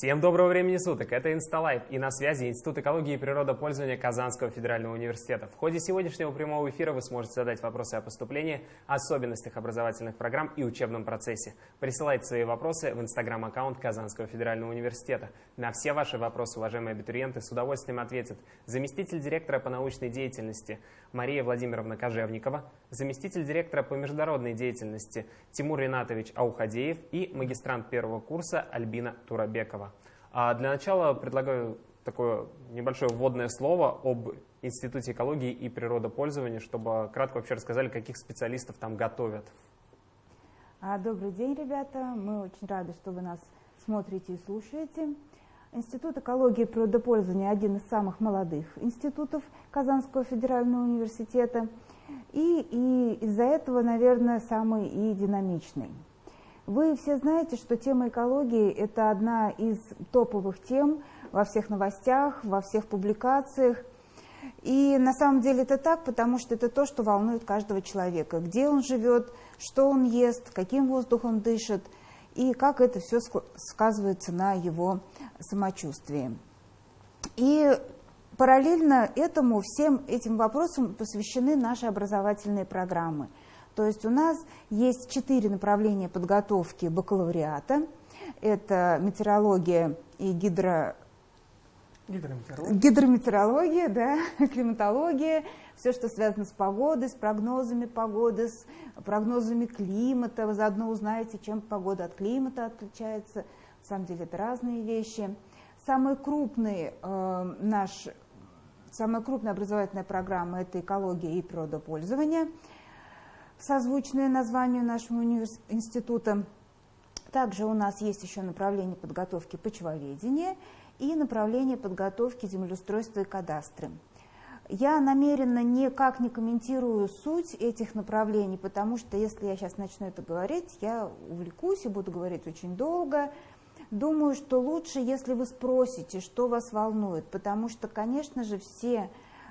Всем доброго времени суток, это Insta Live и на связи Институт экологии и природопользования Казанского федерального университета. В ходе сегодняшнего прямого эфира вы сможете задать вопросы о поступлении, особенностях образовательных программ и учебном процессе. Присылайте свои вопросы в инстаграм-аккаунт Казанского федерального университета. На все ваши вопросы, уважаемые абитуриенты, с удовольствием ответят заместитель директора по научной деятельности Мария Владимировна Кожевникова, заместитель директора по международной деятельности Тимур Ринатович Аухадеев и магистрант первого курса Альбина Турабекова. А для начала предлагаю такое небольшое вводное слово об Институте экологии и природопользования, чтобы кратко вообще рассказали, каких специалистов там готовят. А, добрый день, ребята. Мы очень рады, что вы нас смотрите и слушаете. Институт экологии и природопользования один из самых молодых институтов Казанского федерального университета. И, и из-за этого, наверное, самый и динамичный. Вы все знаете, что тема экологии – это одна из топовых тем во всех новостях, во всех публикациях. И на самом деле это так, потому что это то, что волнует каждого человека. Где он живет, что он ест, каким воздухом дышит, и как это все сказывается на его самочувствии. И параллельно этому, всем этим вопросам посвящены наши образовательные программы – то есть у нас есть четыре направления подготовки бакалавриата. Это метеорология и гидро... Гидрометеорология. Гидрометеорология, да, климатология, все, что связано с погодой, с прогнозами погоды, с прогнозами климата. Вы заодно узнаете, чем погода от климата отличается. На самом деле это разные вещи. Самый крупный э, наш, самая крупная образовательная программа – это экология и природопользование – созвучное названию нашего института. Также у нас есть еще направление подготовки почвоведения и направление подготовки землеустройства и кадастры. Я намеренно никак не комментирую суть этих направлений, потому что если я сейчас начну это говорить, я увлекусь и буду говорить очень долго. Думаю, что лучше, если вы спросите, что вас волнует, потому что, конечно же, все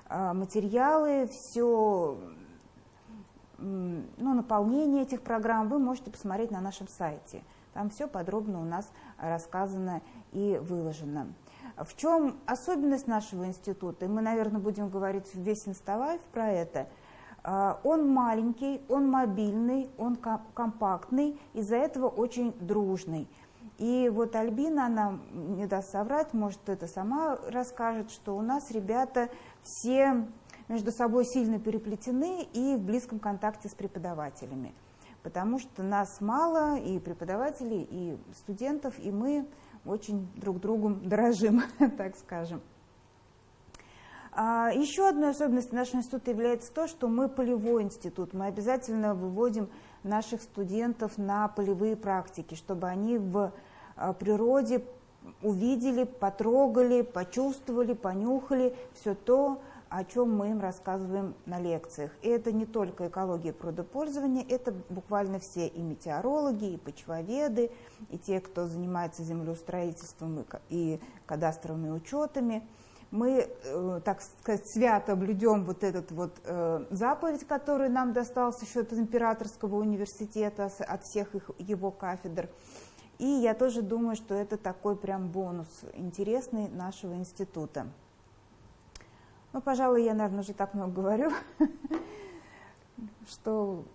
а, материалы, все ну, наполнение этих программ вы можете посмотреть на нашем сайте. Там все подробно у нас рассказано и выложено. В чем особенность нашего института, и мы, наверное, будем говорить весь инсталайф про это, а, он маленький, он мобильный, он компактный, из-за этого очень дружный. И вот Альбина, она не даст соврать, может, это сама расскажет, что у нас ребята все между собой сильно переплетены и в близком контакте с преподавателями. Потому что нас мало, и преподавателей, и студентов, и мы очень друг другом дорожим, так скажем. А, еще одной особенностью нашего института является то, что мы полевой институт. Мы обязательно выводим наших студентов на полевые практики, чтобы они в а, природе увидели, потрогали, почувствовали, понюхали все то, о чем мы им рассказываем на лекциях. И это не только экология природопользования, это буквально все и метеорологи, и почвоведы, и те, кто занимается землеустроительством и кадастровыми учетами. Мы, э, так сказать, свято блюдем вот этот вот э, заповедь, который нам достался еще от императорского университета, от всех их, его кафедр. И я тоже думаю, что это такой прям бонус интересный нашего института. Ну, пожалуй, я, наверное, уже так много говорю, что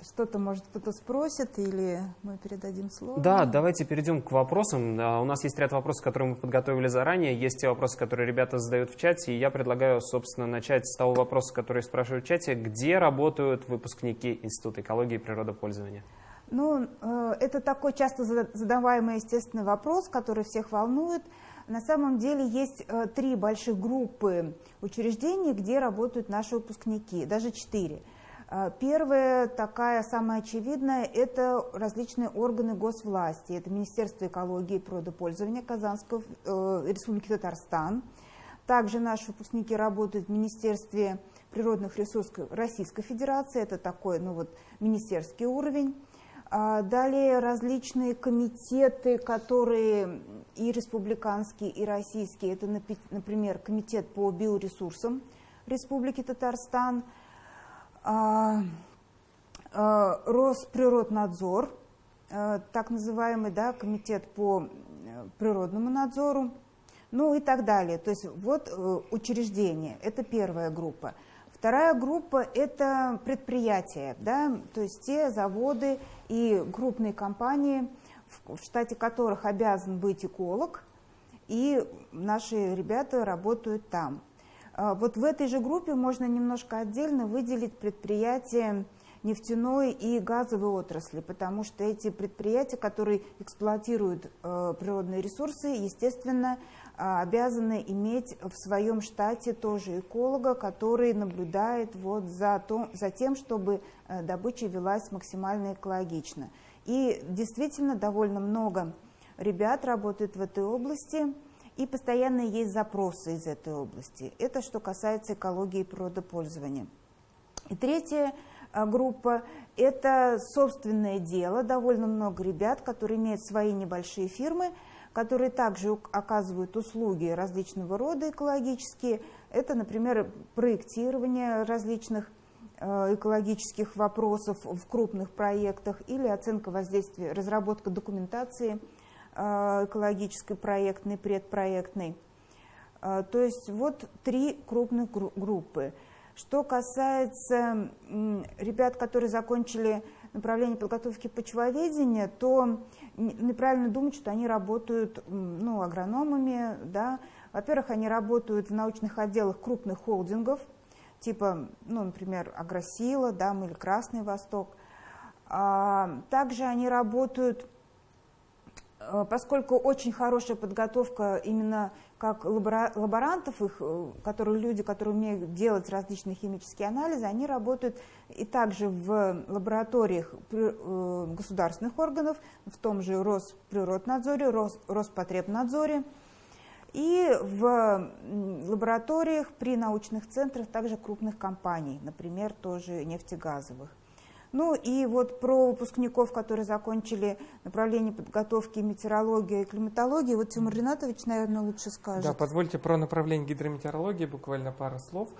что-то, может, кто-то спросит, или мы передадим слово? Да, давайте перейдем к вопросам. У нас есть ряд вопросов, которые мы подготовили заранее. Есть те вопросы, которые ребята задают в чате. И я предлагаю, собственно, начать с того вопроса, который спрашивают в чате. Где работают выпускники Института экологии и природопользования? Ну, э, это такой часто задаваемый, естественный вопрос, который всех волнует. На самом деле есть э, три больших группы учреждений, где работают наши выпускники, даже четыре. Э, первая, такая самая очевидная, это различные органы госвласти. Это Министерство экологии и природопользования Казанской э, Республики Татарстан. Также наши выпускники работают в Министерстве природных ресурсов Российской Федерации. Это такой ну вот, министерский уровень. А далее различные комитеты, которые и республиканские, и российские. Это, например, комитет по биоресурсам Республики Татарстан, а, а, Росприроднадзор, так называемый да, комитет по природному надзору, ну и так далее. То есть вот э, учреждение, это первая группа. Вторая группа – это предприятия, да, то есть те заводы и крупные компании, в штате которых обязан быть эколог, и наши ребята работают там. А, вот в этой же группе можно немножко отдельно выделить предприятия нефтяной и газовой отрасли, потому что эти предприятия, которые эксплуатируют э, природные ресурсы, естественно, а, обязаны иметь в своем штате тоже эколога, который наблюдает вот за, то, за тем, чтобы э, добыча велась максимально экологично. И действительно довольно много ребят работает в этой области, и постоянно есть запросы из этой области. Это что касается экологии и природопользования. И третья э, группа – это собственное дело. Довольно много ребят, которые имеют свои небольшие фирмы – которые также оказывают услуги различного рода экологические. Это, например, проектирование различных экологических вопросов в крупных проектах или оценка воздействия, разработка документации э, экологической, проектной, предпроектной. Э, то есть вот три крупных группы. Что касается ребят, которые закончили направление подготовки почвоведения, то неправильно думать, что они работают ну, агрономами. Да. Во-первых, они работают в научных отделах крупных холдингов, типа, ну, например, Агросила да, или Красный Восток. А, также они работают, э, поскольку очень хорошая подготовка именно как лаборантов, их, э, которые люди, которые умеют делать различные химические анализы, они работают и также в лабораториях э, государственных органов, в том же Росприроднадзоре, Роспотребнадзоре, и в лабораториях при научных центрах также крупных компаний, например, тоже нефтегазовых. Ну и вот про выпускников, которые закончили направление подготовки метеорологии и климатологии, вот Тимур Ринатович, наверное, лучше скажет. Да, позвольте про направление гидрометеорологии буквально пару слов.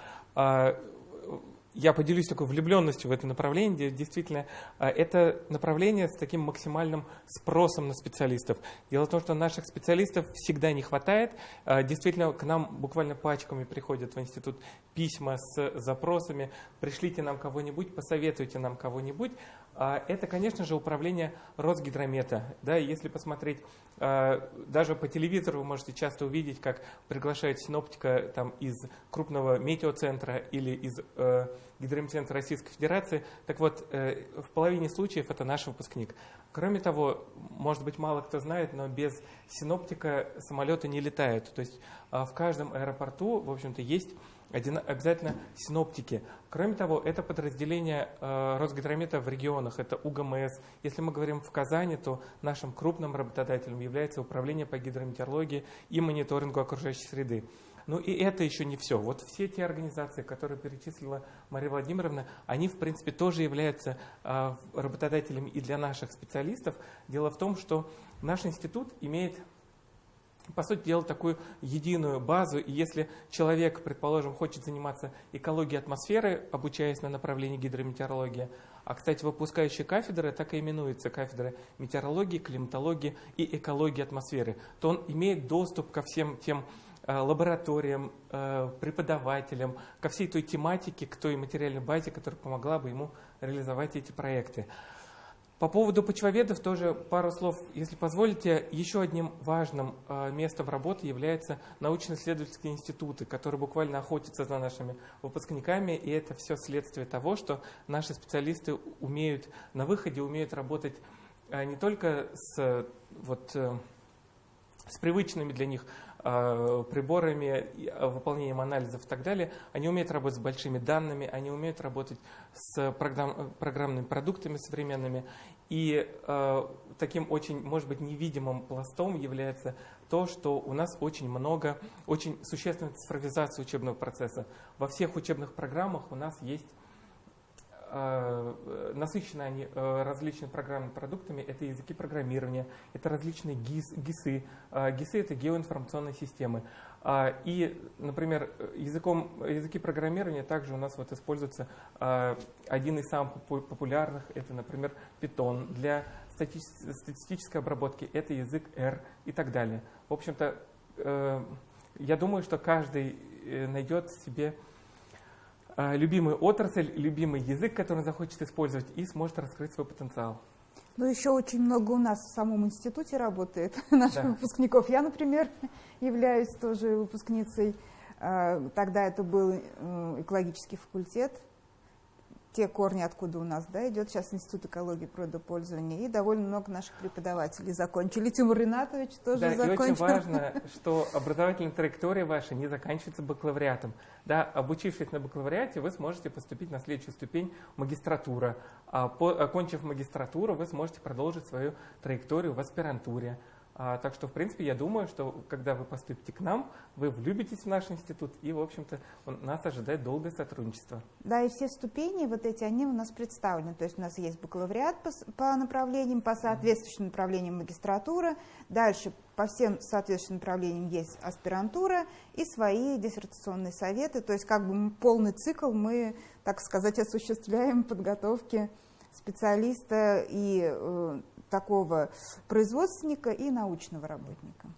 Я поделюсь такой влюбленностью в это направление. Действительно, а, это направление с таким максимальным спросом на специалистов. Дело в том, что наших специалистов всегда не хватает. А, действительно, к нам буквально пачками приходят в институт письма с запросами «пришлите нам кого-нибудь, посоветуйте нам кого-нибудь». А, это, конечно же, управление Росгидромета. Да, если посмотреть, даже по телевизору вы можете часто увидеть, как приглашают синоптика там, из крупного метеоцентра или из э, гидрометцентра Российской Федерации. Так вот, э, в половине случаев это наш выпускник. Кроме того, может быть, мало кто знает, но без синоптика самолеты не летают. То есть а, в каждом аэропорту, в общем-то, есть обязательно синоптики. Кроме того, это подразделение э, Росгидромета в регионах, это УГМС. Если мы говорим в Казани, то нашим крупным работодателем является Управление по гидрометеорологии и мониторингу окружающей среды. Ну и это еще не все. Вот все те организации, которые перечислила Мария Владимировна, они, в принципе, тоже являются а, работодателями и для наших специалистов. Дело в том, что наш институт имеет по сути дела, такую единую базу. И если человек, предположим, хочет заниматься экологией атмосферы, обучаясь на направлении гидрометеорологии, а, кстати, выпускающие кафедры так и именуются кафедры метеорологии, климатологии и экологии атмосферы, то он имеет доступ ко всем тем Э, лабораториям, э, преподавателям, ко всей той тематике, к той материальной базе, которая помогла бы ему реализовать эти проекты. По поводу почвоведов тоже пару слов, если позволите. Еще одним важным э, местом работы являются научно-исследовательские институты, которые буквально охотятся за нашими выпускниками, и это все следствие того, что наши специалисты умеют на выходе, умеют работать не только с, вот, с привычными для них Э, приборами, э, выполнением анализов и так далее, они умеют работать с большими данными, они умеют работать с программ, программными продуктами современными. И э, таким очень, может быть, невидимым пластом является то, что у нас очень много, очень существенная цифровизация учебного процесса. Во всех учебных программах у нас есть насыщены они э, различными программными продуктами. Это языки программирования, это различные ГИС, ГИСы. Э, ГИСы – это геоинформационные системы. И, например, языком, языки программирования также у нас вот используется один из самых популярных, это, например, Python для статистической обработки это язык R и так далее. В общем-то, э, я думаю, что каждый э, найдет себе э, любимую отрасль, любимый язык, который он захочет использовать, и сможет раскрыть свой потенциал. Ну, еще очень много у нас в самом институте работает наших да. выпускников. Я, например, являюсь тоже выпускницей. Тогда это был экологический факультет те корни, откуда у нас да, идет сейчас Институт экологии и природопользования, и довольно много наших преподавателей закончили. Тимур Ринатович тоже да, закончил. И очень важно, что образовательная траектория ваша не заканчивается бакалавриатом. Да, обучившись на бакалавриате, вы сможете поступить на следующую ступень магистратура. А по, окончив магистратуру, вы сможете продолжить свою траекторию в аспирантуре. А, так что, в принципе, я думаю, что когда вы поступите к нам, вы влюбитесь в наш институт, и, в общем-то, нас ожидает долгое сотрудничество. Да, и все ступени вот эти, они у нас представлены. То есть у нас есть бакалавриат по, по направлениям, по соответствующим направлениям магистратура. Дальше по всем соответствующим направлениям есть аспирантура и свои диссертационные советы. То есть как бы полный цикл мы, так сказать, осуществляем подготовки специалиста и э, такого производственника и научного работника.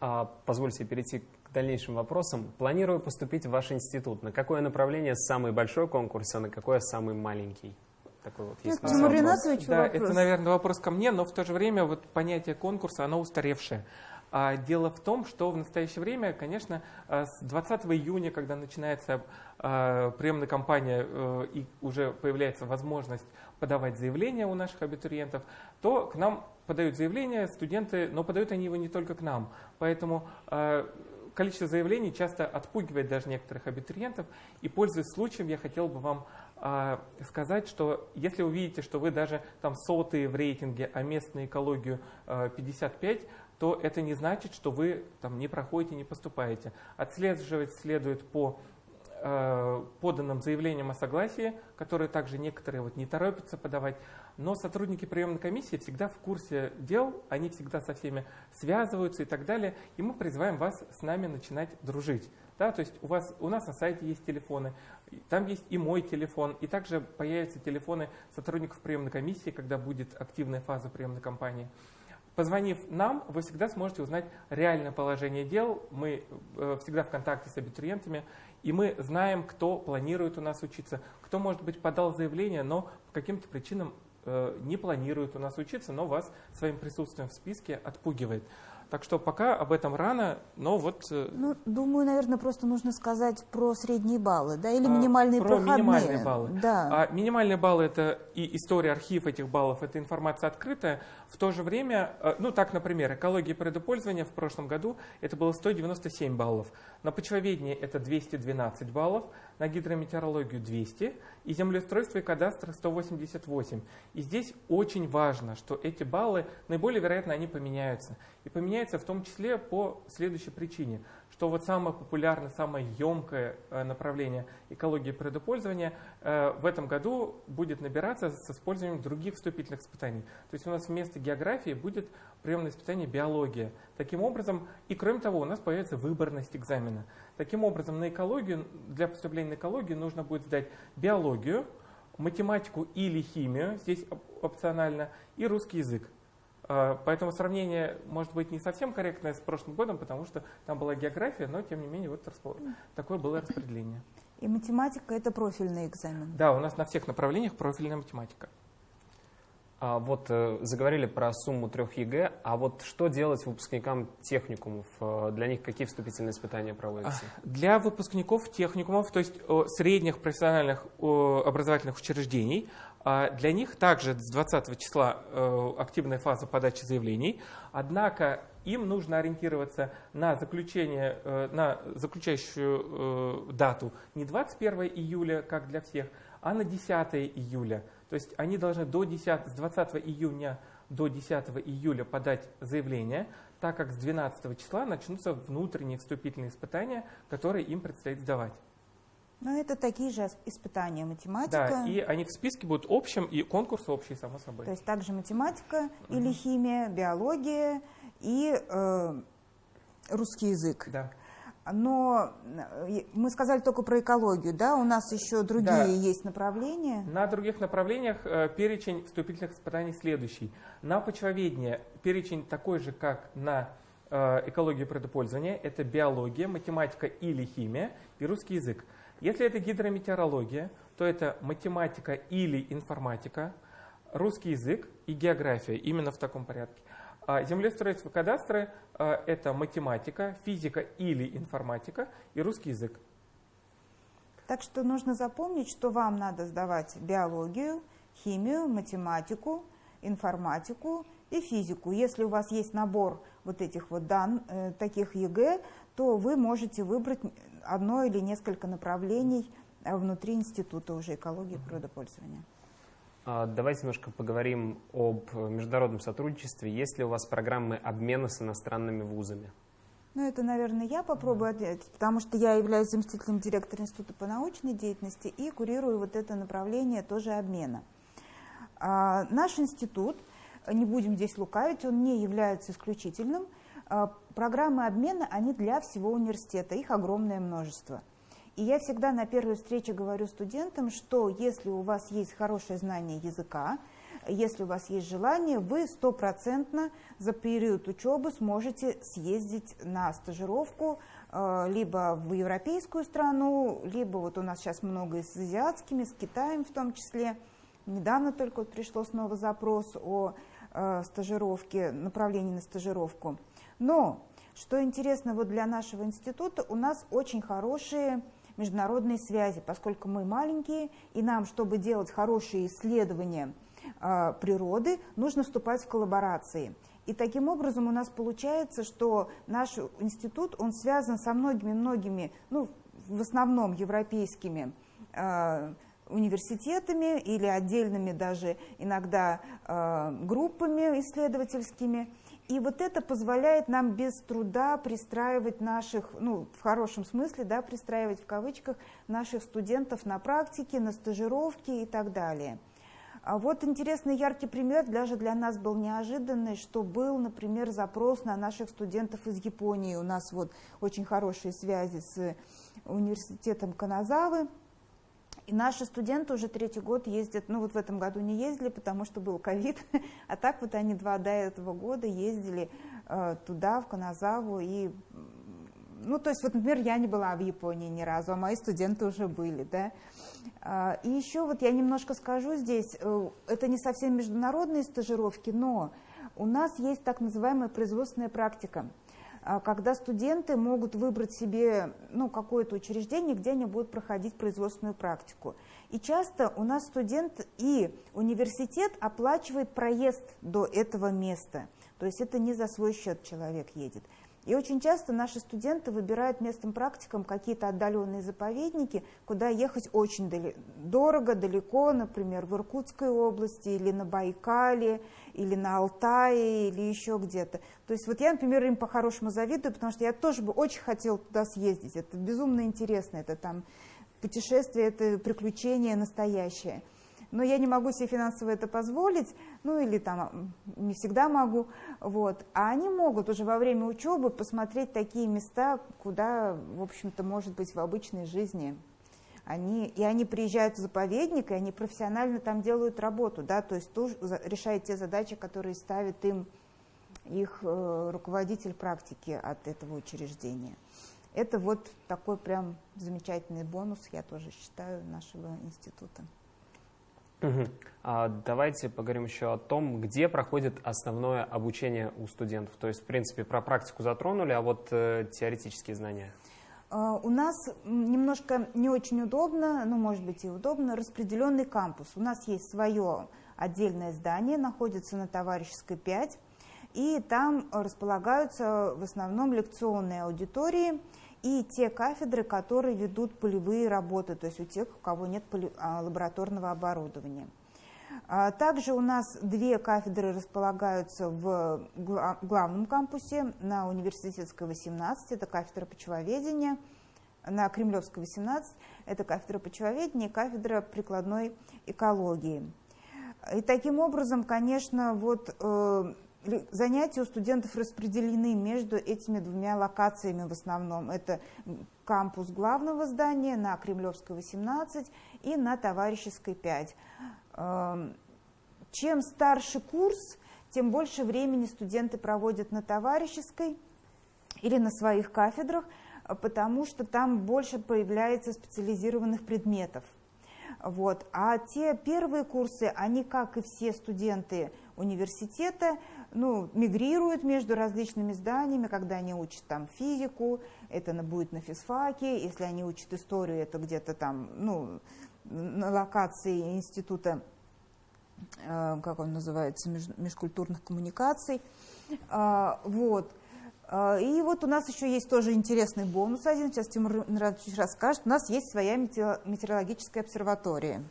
А, позвольте перейти к дальнейшим вопросам. Планирую поступить в ваш институт. На какое направление самый большой конкурс, а на какое самый маленький? Такой вот есть Тимур Ринатович, Да, вопрос. это, наверное, вопрос ко мне, но в то же время вот понятие конкурса, оно устаревшее. А дело в том, что в настоящее время, конечно, э, с 20 июня, когда начинается э, приемная кампания э, и уже появляется возможность подавать заявления у наших абитуриентов, то к нам подают заявления студенты, но подают они его не только к нам. Поэтому количество заявлений часто отпугивает даже некоторых абитуриентов. И, пользуясь случаем, я хотел бы вам сказать, что если вы видите, что вы даже там сотые в рейтинге, а местную экологию 55, то это не значит, что вы там не проходите, не поступаете. Отслеживать следует по э, поданным заявлениям о согласии, которые также некоторые вот не торопятся подавать. Но сотрудники приемной комиссии всегда в курсе дел, они всегда со всеми связываются и так далее. И мы призываем вас с нами начинать дружить. Да, то есть у, вас, у нас на сайте есть телефоны, там есть и мой телефон, и также появятся телефоны сотрудников приемной комиссии, когда будет активная фаза приемной кампании. Позвонив нам, вы всегда сможете узнать реальное положение дел. Мы э, всегда в контакте с абитуриентами, и мы знаем, кто планирует у нас учиться, кто, может быть, подал заявление, но по каким-то причинам э, не планирует у нас учиться, но вас своим присутствием в списке отпугивает. Так что пока об этом рано, но вот... Э, ну, думаю, наверное, просто нужно сказать про средние баллы, да, или а, минимальные про проходные. минимальные баллы. Да. А минимальные баллы – это и история, архив этих баллов, это информация открытая. В то же время, э, ну так, например, экология предопользования в прошлом году это было 197 баллов. На почвоведение это 212 баллов, на гидрометеорологию 200, и землеустройство и кадастр 188. И здесь очень важно, что эти баллы, наиболее вероятно, они поменяются. И поменяются в том числе по следующей причине, что вот самое популярное, самое емкое э, направление экологии предопользования э, в этом году будет набираться с использованием других вступительных испытаний. То есть у нас вместо географии будет приемное испытание биология. Таким образом, и кроме того, у нас появится выборность экзамена. Таким образом, на экологию, для поступления на экологию нужно будет сдать биологию, математику или химию, здесь опционально, и русский язык. А, поэтому сравнение может быть не совсем корректное с прошлым годом, потому что там была география, но тем не менее вот такое было распределение. И математика – это профильный экзамен? Да, у нас на всех направлениях профильная математика. А вот э, заговорили про сумму трех ЕГЭ, а вот что делать выпускникам техникумов? Э, для них какие вступительные испытания проводятся? Для выпускников техникумов, то есть средних профессиональных образовательных учреждений, для них также с 20 числа э, активная фаза подачи заявлений, однако им нужно ориентироваться на заключение, э, на заключающую э, дату не 21 июля, как для всех, а на 10 июля. То есть они должны до 10, с 20 июня до 10 июля подать заявление, так как с 12 числа начнутся внутренние вступительные испытания, которые им предстоит сдавать. Ну, это такие же испытания математика. Да, и они в списке будут общим, и конкурс общий, само собой. То есть также математика угу. или химия, биология и э, русский язык. Да. Но э, мы сказали только про экологию, да? У нас еще другие да. есть направления. На других направлениях э, перечень вступительных испытаний следующий. На почвоведение перечень такой же, как на э, экологию предопользования. Это биология, математика или химия и русский язык. Если это гидрометеорология, то это математика или информатика, русский язык и география, именно в таком порядке. А землеустройство кадастры а, – это математика, физика или информатика и русский язык. Так что нужно запомнить, что вам надо сдавать биологию, химию, математику, информатику и физику. Если у вас есть набор вот этих вот дан, э, таких ЕГЭ, то вы можете выбрать одно или несколько направлений э, внутри института уже экологии и природопользования. А, давайте немножко поговорим об международном сотрудничестве. Есть ли у вас программы обмена с иностранными вузами? Ну, это, наверное, я попробую ответить, потому что я являюсь заместителем директора Института по научной деятельности и курирую вот это направление тоже обмена. А, наш институт, не будем здесь лукавить, он не является исключительным. А, программы обмена, они для всего университета, их огромное множество – и я всегда на первой встрече говорю студентам, что если у вас есть хорошее знание языка, если у вас есть желание, вы стопроцентно за период учебы сможете съездить на стажировку э, либо в европейскую страну, либо вот у нас сейчас много с азиатскими, с Китаем в том числе. Недавно только вот пришло снова запрос о э, стажировке, направлении на стажировку. Но, что интересно вот для нашего института, у нас очень хорошие международные связи, поскольку мы маленькие, и нам, чтобы делать хорошие исследования э, природы, нужно вступать в коллаборации. И таким образом у нас получается, что наш институт, он связан со многими-многими, ну, в основном европейскими э, университетами или отдельными даже иногда э, группами исследовательскими. И вот это позволяет нам без труда пристраивать наших, ну, в хорошем смысле, да, пристраивать в кавычках наших студентов на практике, на стажировке и так далее. А вот интересный яркий пример, даже для нас был неожиданный, что был, например, запрос на наших студентов из Японии. У нас вот очень хорошие связи с университетом Каназавы, и наши студенты уже третий год ездят, ну вот в этом году не ездили, потому что был ковид, а так вот они два до этого года ездили э, туда, в Каназаву, и, ну то есть вот, например, я не была в Японии ни разу, а мои студенты уже были, да. Э, и еще вот я немножко скажу здесь, э, это не совсем международные стажировки, но у нас есть так называемая производственная практика – а, когда студенты могут выбрать себе ну, какое-то учреждение, где они будут проходить производственную практику. И часто у нас студент и университет оплачивает проезд до этого места. То есть это не за свой счет человек едет. И очень часто наши студенты выбирают местным практикам какие-то отдаленные заповедники, куда ехать очень дали дорого, далеко, например, в Иркутской области или на Байкале, или на Алтае, или еще где-то. То есть вот я, например, им по-хорошему завидую, потому что я тоже бы очень хотела туда съездить. Это безумно интересно, это там путешествие, это приключение настоящее но я не могу себе финансово это позволить, ну или там не всегда могу, вот. А они могут уже во время учебы посмотреть такие места, куда, в общем-то, может быть в обычной жизни. Они, и они приезжают в заповедник, и они профессионально там делают работу, да, то есть тоже решают те задачи, которые ставит им их э, руководитель практики от этого учреждения. Это вот такой прям замечательный бонус, я тоже считаю, нашего института. Угу. А давайте поговорим еще о том, где проходит основное обучение у студентов. То есть, в принципе, про практику затронули, а вот э, теоретические знания. Uh, у нас немножко не очень удобно, ну, может быть, и удобно, распределенный кампус. У нас есть свое отдельное здание, находится на Товарищеской 5, и там располагаются в основном лекционные аудитории, и те кафедры, которые ведут полевые работы, то есть у тех, у кого нет а, лабораторного оборудования. А, также у нас две кафедры располагаются в главном кампусе на университетской 18, это кафедра почвоведения, на Кремлевской 18, это кафедра почвоведения и кафедра прикладной экологии. И таким образом, конечно, вот э, занятия у студентов распределены между этими двумя локациями в основном. Это кампус главного здания на Кремлевской 18 и на Товарищеской 5. Эм, чем старше курс, тем больше времени студенты проводят на Товарищеской или на своих кафедрах, потому что там больше появляется специализированных предметов. Вот. А те первые курсы, они, как и все студенты университета, ну, мигрируют между различными зданиями, когда они учат там физику, это будет на физфаке, если они учат историю, это где-то там, ну, на локации института, э, как он называется, меж, межкультурных коммуникаций. Э, вот. А, и вот у нас еще есть тоже интересный бонус один, сейчас Тимур Мирадович расскажет. У нас есть своя метеорологическая обсерватория.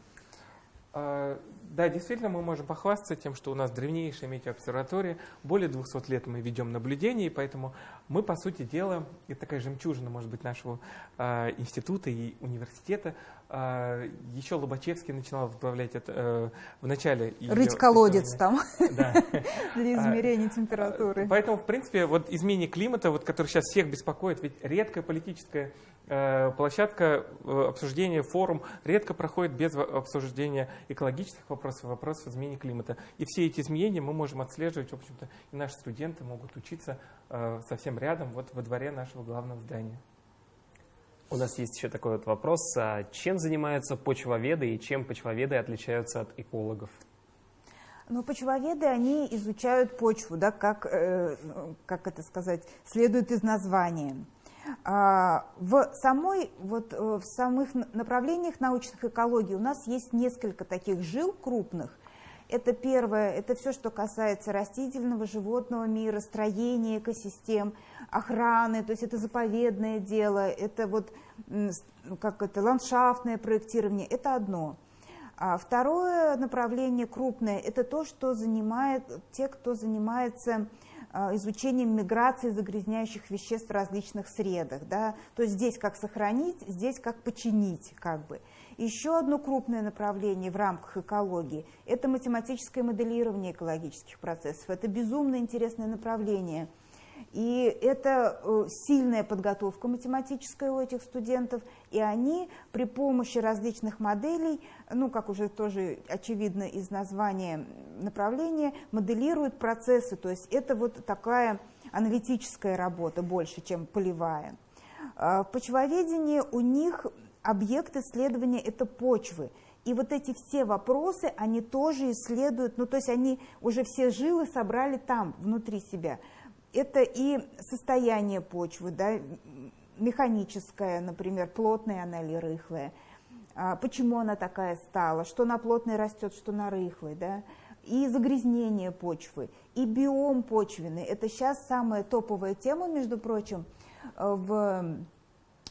А, да, действительно, мы можем похвастаться тем, что у нас древнейшая метеообсерватория, более 200 лет мы ведем наблюдения, и поэтому мы, по сути дела, это такая жемчужина, может быть, нашего э, института и университета. Э, еще Лобачевский начинал возглавлять это э, в начале. Рыть колодец там для измерения температуры. Поэтому, в принципе, вот изменение климата, вот, который сейчас всех беспокоит, ведь редкая политическая Э, площадка э, обсуждения, форум редко проходит без обсуждения экологических вопросов, вопросов изменения климата. И все эти изменения мы можем отслеживать, в общем-то, и наши студенты могут учиться э, совсем рядом, вот во дворе нашего главного здания. У нас есть еще такой вот вопрос. А чем занимаются почвоведы и чем почвоведы отличаются от экологов? Ну, почвоведы, они изучают почву, да, как, э, как это сказать, следует из названия. А, в, самой, вот, э, в самых направлениях научных экологий у нас есть несколько таких жил крупных. Это первое, это все, что касается растительного, животного мира, строения экосистем, охраны, то есть это заповедное дело, это вот как это ландшафтное проектирование, это одно. А второе направление крупное, это то, что занимает те, кто занимается изучением миграции загрязняющих веществ в различных средах. Да? То есть здесь как сохранить, здесь как починить. Как бы. Еще одно крупное направление в рамках экологии – это математическое моделирование экологических процессов. Это безумно интересное направление – и это э, сильная подготовка математическая у этих студентов, и они при помощи различных моделей, ну, как уже тоже очевидно из названия направления, моделируют процессы. То есть это вот такая аналитическая работа больше, чем полевая. А в почвоведении у них объект исследования – это почвы. И вот эти все вопросы, они тоже исследуют, ну то есть они уже все жилы собрали там, внутри себя это и состояние почвы, да, механическое, например, плотная она или рыхлая, а, почему она такая стала, что на плотной растет, что на рыхлой, да, и загрязнение почвы, и биом почвенный. Это сейчас самая топовая тема, между прочим, в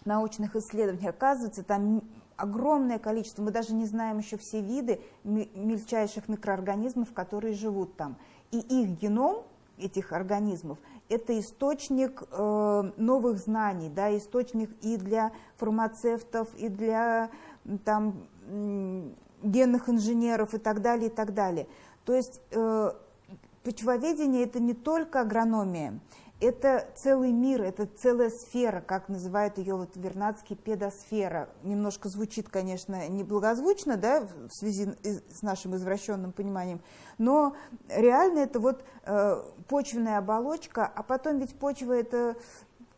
научных исследованиях. Оказывается, там огромное количество, мы даже не знаем еще все виды мельчайших микроорганизмов, которые живут там. И их геном этих организмов это источник э, новых знаний, да, источник и для фармацевтов, и для там, генных инженеров и так далее, и так далее. То есть э, почвоведение это не только агрономия, это целый мир, это целая сфера, как называют ее вот Вернадский педосфера. Немножко звучит, конечно, неблагозвучно, да, в связи с нашим извращенным пониманием, но реально это вот э, почвенная оболочка, а потом ведь почва это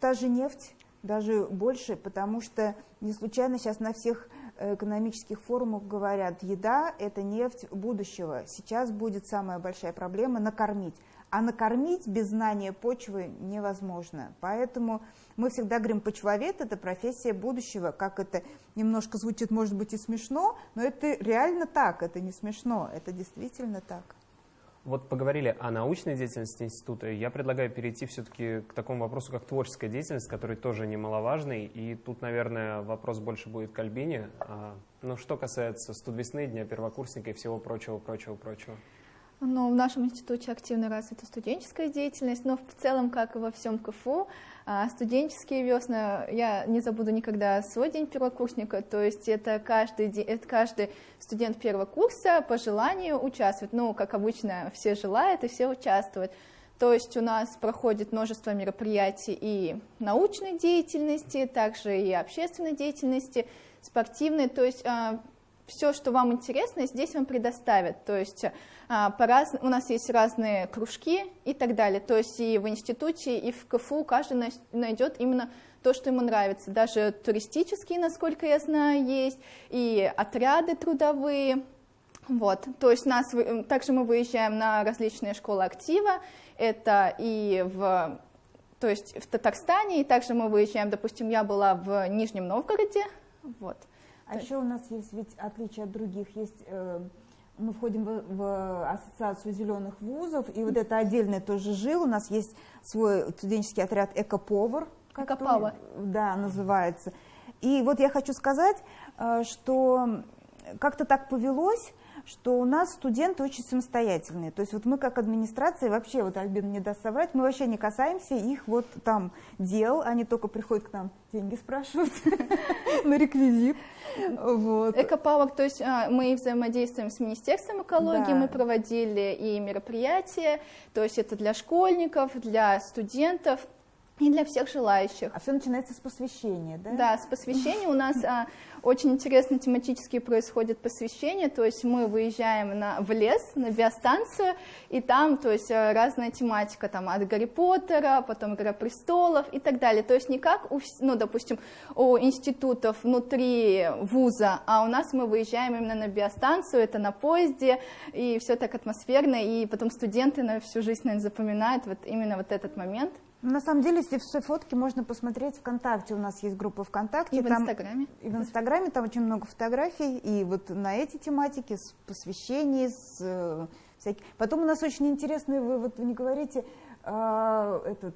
та же нефть, даже больше, потому что не случайно сейчас на всех экономических форумах говорят, еда – это нефть будущего. Сейчас будет самая большая проблема – накормить. А накормить без знания почвы невозможно. Поэтому мы всегда говорим, почвовед – это профессия будущего. Как это немножко звучит, может быть, и смешно, но это реально так, это не смешно, это действительно так. Вот поговорили о научной деятельности института. Я предлагаю перейти все-таки к такому вопросу, как творческая деятельность, который тоже немаловажный. И тут, наверное, вопрос больше будет к Альбине. А, ну, что касается студвесны, Дня первокурсника и всего прочего, прочего, прочего. Ну, в нашем институте активно развита студенческая деятельность, но в целом, как и во всем КФУ, а, студенческие весны, я не забуду никогда свой день первокурсника, то есть это каждый, это каждый студент первого курса по желанию участвует, ну, как обычно, все желают и все участвуют. То есть у нас проходит множество мероприятий и научной деятельности, также и общественной деятельности, спортивной, то есть а, все, что вам интересно, здесь вам предоставят. То есть а, по раз... у нас есть разные кружки и так далее. То есть и в институте, и в КФУ каждый найдет именно то, что ему нравится. Даже туристические, насколько я знаю, есть, и отряды трудовые. Вот, то есть нас, также мы выезжаем на различные школы актива, это и в, то есть в Татарстане, и также мы выезжаем, допустим, я была в Нижнем Новгороде, вот. А еще у нас есть ведь отличие от других, есть э, мы входим в, в ассоциацию зеленых вузов, и вот это отдельный тоже жил, у нас есть свой студенческий отряд «Экоповар», Экопава. Да, называется. И вот я хочу сказать, э, что как-то так повелось, что у нас студенты очень самостоятельные. То есть вот мы как администрация, вообще, вот Альбин не даст соврать, мы вообще не касаемся их вот там дел, они только приходят к нам, деньги спрашивают на реквизит. Вот. Экопавок, то есть а, мы взаимодействуем с Министерством экологии, да. мы проводили и мероприятия, то есть это для школьников, для студентов, и для всех желающих. А все начинается с посвящения, да? Да, с посвящения у нас а, очень интересно тематически происходит посвящение, то есть мы выезжаем на, в лес, на биостанцию, и там, то есть а, разная тематика, там от Гарри Поттера, потом Игра престолов и так далее. То есть не как, у, ну, допустим, у институтов внутри вуза, а у нас мы выезжаем именно на биостанцию, это на поезде, и все так атмосферно, и потом студенты на всю жизнь, наверное, запоминают вот именно вот этот момент. На самом деле, все, все фотки можно посмотреть ВКонтакте. У нас есть группа ВКонтакте. И в там, Инстаграме. И в Инстаграме там очень много фотографий. И вот на эти тематики, с посвящений, с э, всяких. Потом у нас очень интересные, вы вот не говорите, а, этот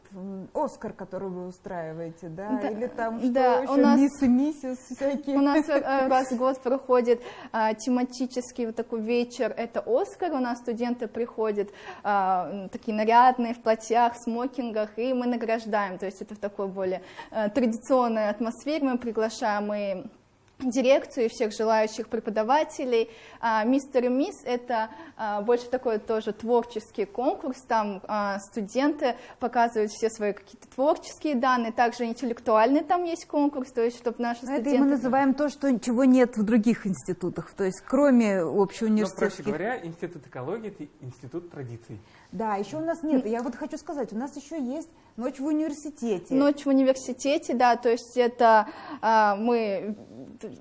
Оскар, который вы устраиваете, да, да или там что да, еще, у нас, мисс и миссис всякие. У нас э, раз в год проходит а, тематический вот такой вечер, это Оскар, у нас студенты приходят а, такие нарядные, в платьях, смокингах, и мы награждаем, то есть это в такой более а, традиционной атмосфере, мы приглашаем и дирекцию и всех желающих преподавателей. А, мистер и мисс — это а, больше такой тоже творческий конкурс, там а, студенты показывают все свои какие-то творческие данные, также интеллектуальный там есть конкурс, то есть чтобы наши студенты... Это мы называем то, что чего нет в других институтах, то есть кроме общеуниверситетских... Но, проще говоря, институт экологии — это институт традиций. Да, еще у нас нет, я вот хочу сказать, у нас еще есть ночь в университете. Ночь в университете, да, то есть это мы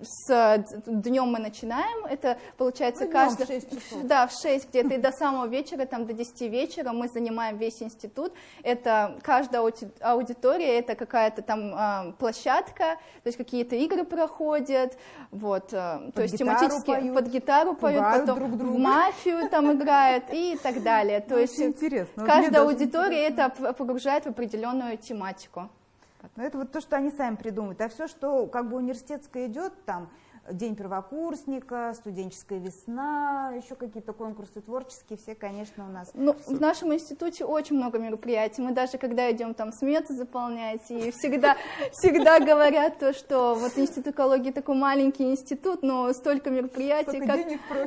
с днем мы начинаем, это получается ну, каждый... В 6 часов. Да, в 6 где-то, и до самого вечера, там до 10 вечера мы занимаем весь институт. Это каждая аудитория, это какая-то там а, площадка, то есть какие-то игры проходят, вот, а, под то есть тематически поют, под гитару поют, потом друг друга. в мафию там играют и так далее. То есть интересно. каждая аудитория это погружает в определенную тематику. Но это вот то, что они сами придумывают. А все, что как бы университетское идет, там, День первокурсника, студенческая весна, еще какие-то конкурсы творческие, все, конечно, у нас. Ну, в нашем институте очень много мероприятий. Мы даже, когда идем там сметы заполнять, и всегда, всегда говорят то, что вот институт экологии такой маленький институт, но столько мероприятий, как...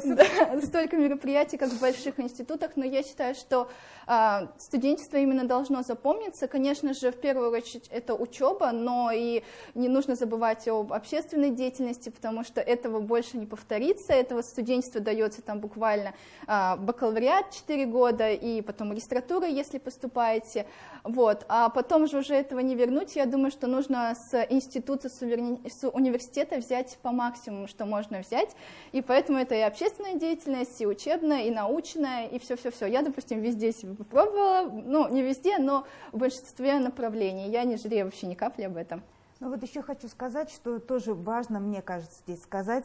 Да, столько мероприятий, как в больших институтах, но я считаю, что а, студенчество именно должно запомниться. Конечно же, в первую очередь это учеба, но и не нужно забывать об общественной деятельности, потому что этого больше не повторится. Этого студенчество дается там буквально а, бакалавриат 4 года и потом магистратура, если поступаете. Вот. А потом же уже этого не вернуть. Я думаю, что нужно с института, с, университета взять по максимуму, что можно взять. И поэтому это и общественная деятельность, и учебная, и научная, и все-все-все. Я, допустим, везде себе попробовала, ну, не везде, но в большинстве направлений. Я не жалею вообще ни капли об этом. Ну вот еще хочу сказать, что тоже важно, мне кажется, здесь сказать,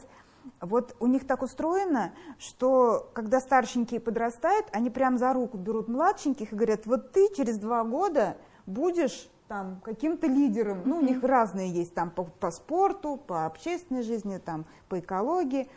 вот у них так устроено, что когда старшенькие подрастают, они прям за руку берут младшеньких и говорят, вот ты через два года будешь там каким-то лидером, ну, у них разные есть там по, по спорту, по общественной жизни, там по экологии.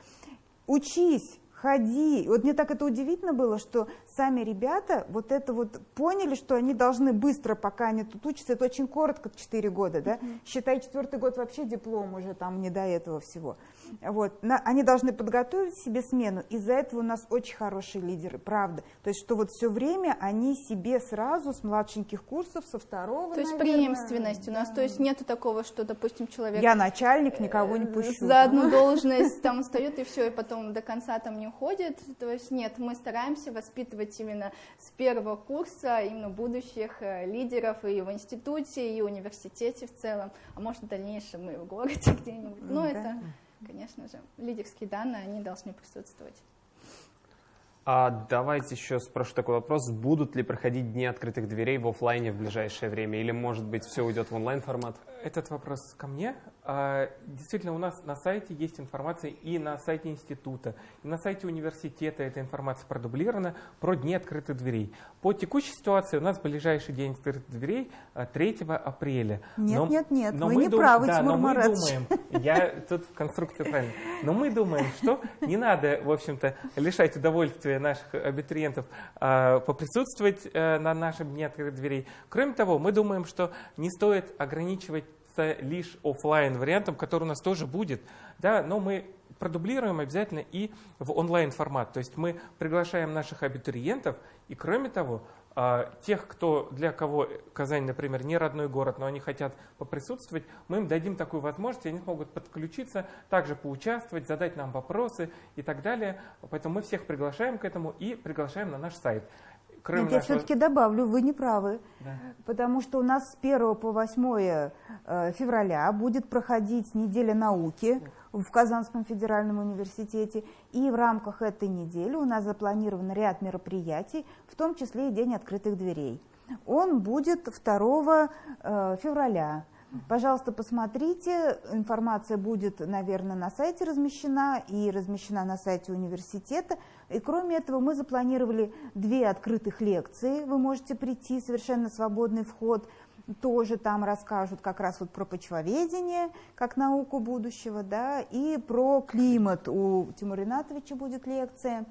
Учись, ходи. Вот мне так это удивительно было, что сами ребята вот это вот поняли, что они должны быстро, пока они тут учатся, это очень коротко, 4 года, да, mm-hmm. считай, четвертый год вообще диплом уже там не до этого всего. Вот, на, они должны подготовить себе смену, из-за этого у нас очень хорошие лидеры, правда. То есть, что вот все время они себе сразу с младшеньких курсов, со второго, То есть наверное, преемственность да. у нас, то есть нету такого, что, допустим, человек... Я начальник, никого не пущу. За одну должность там встает и все, и потом до конца там не уходит. То есть нет, мы стараемся воспитывать именно с первого курса именно будущих э, лидеров и в институте, и в университете в целом, а может в дальнейшем и в городе где-нибудь. Но да. это конечно же, лидерские данные, они должны присутствовать. А давайте еще спрошу такой вопрос. Будут ли проходить дни открытых дверей в офлайне в ближайшее время? Или, может быть, все уйдет в онлайн формат? Этот вопрос ко мне. А, действительно, у нас на сайте есть информация и на сайте института, и на сайте университета эта информация продублирована про дни открытых дверей. По текущей ситуации у нас ближайший день открытых дверей 3 а, апреля. Нет, но, нет, нет, но вы не дум... правы, да, Тимур но мы думаем, я тут в конструкции правильно, но мы думаем, что не надо, в общем-то, лишать удовольствия наших абитуриентов а, поприсутствовать а, на нашем дне открытых дверей. Кроме того, мы думаем, что не стоит ограничивать лишь офлайн вариантом, который у нас тоже будет, да, но мы продублируем обязательно и в онлайн формат. То есть мы приглашаем наших абитуриентов, и кроме того, а, тех, кто, для кого Казань, например, не родной город, но они хотят поприсутствовать, мы им дадим такую возможность, и они смогут подключиться, также поучаствовать, задать нам вопросы и так далее. Поэтому мы всех приглашаем к этому и приглашаем на наш сайт. Кроме Нет, я все-таки добавлю, вы не правы, да. потому что у нас с 1 по 8 э, февраля будет проходить неделя науки в Казанском федеральном университете, и в рамках этой недели у нас запланирован ряд мероприятий, в том числе и День открытых дверей. Он будет 2 э, февраля. Пожалуйста, посмотрите, информация будет, наверное, на сайте размещена и размещена на сайте университета. И кроме этого мы запланировали две открытых лекции, вы можете прийти, совершенно свободный вход, тоже там расскажут как раз вот про почвоведение, как науку будущего, да, и про климат. У Тимура Ринатовича будет лекция.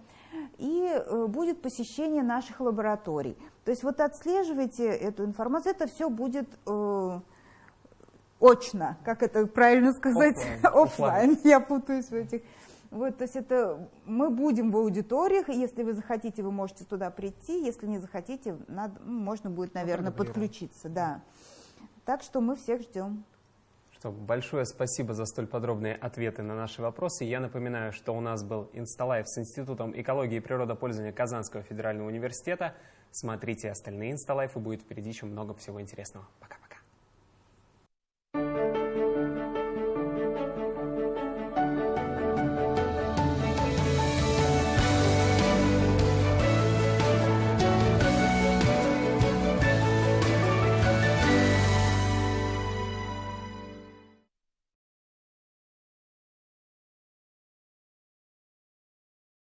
И э, будет посещение наших лабораторий. То есть вот отслеживайте эту информацию, это все будет э, очно, как это правильно сказать, офлайн. Я путаюсь в этих. Вот, то есть это мы будем в аудиториях, если вы захотите, вы можете туда прийти, если не захотите, надо, ну, можно будет, наверное, подключиться, да. Так что мы всех ждем. Что, большое спасибо за столь подробные ответы на наши вопросы. Я напоминаю, что у нас был Инсталайф с Институтом экологии и природопользования Казанского федерального университета. Смотрите остальные Инсталайфы, будет впереди еще много всего интересного. Пока-пока.